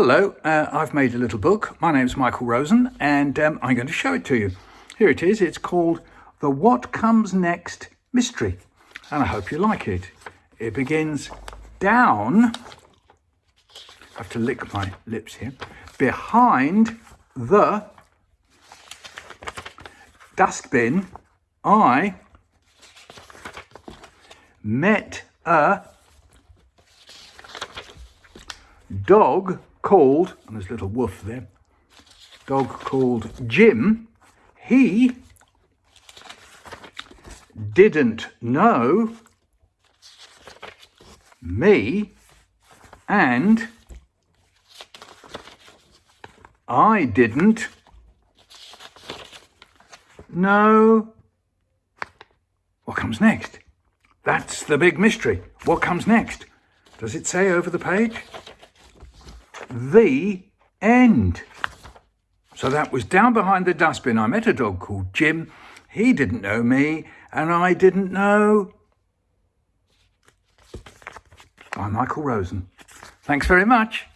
Hello, uh, I've made a little book. My name's Michael Rosen and um, I'm going to show it to you. Here it is. It's called The What Comes Next Mystery and I hope you like it. It begins down, I have to lick my lips here, behind the dustbin I met a dog called, and there's a little woof there, dog called Jim, he didn't know me and I didn't know what comes next. That's the big mystery. What comes next? Does it say over the page? The end. So that was down behind the dustbin. I met a dog called Jim. He didn't know me and I didn't know. By Michael Rosen. Thanks very much.